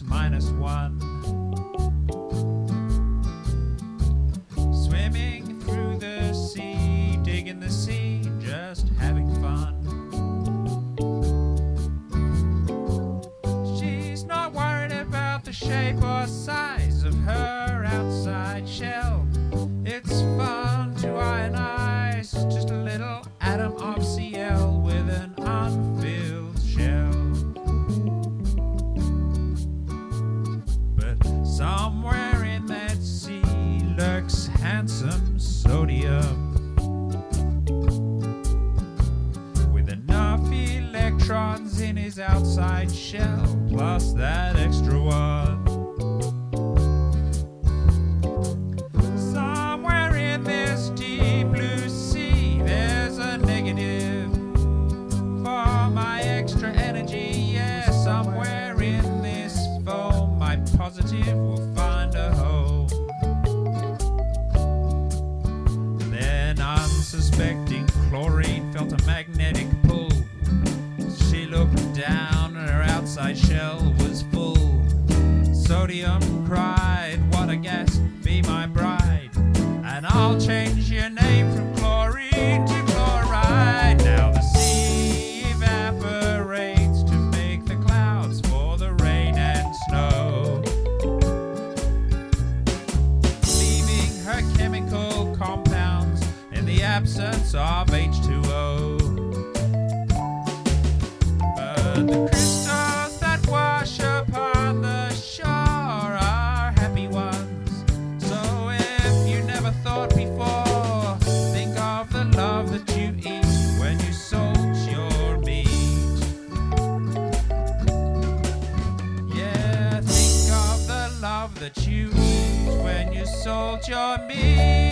minus one. Swimming through the sea, digging the sea, just having fun. She's not worried about the shape or size of her in his outside shell, plus that extra one. Somewhere in this deep blue sea, there's a negative for my extra energy. Somewhere in this foam, my positive will find a home. Then, unsuspecting, chlorine felt a magnetic outside shell was full. Sodium cried, What a gas, be my bride. And I'll change your name from chlorine to chloride. Now the sea evaporates to make the clouds for the rain and snow. Leaving her chemical compounds in the absence of H2O. But the think of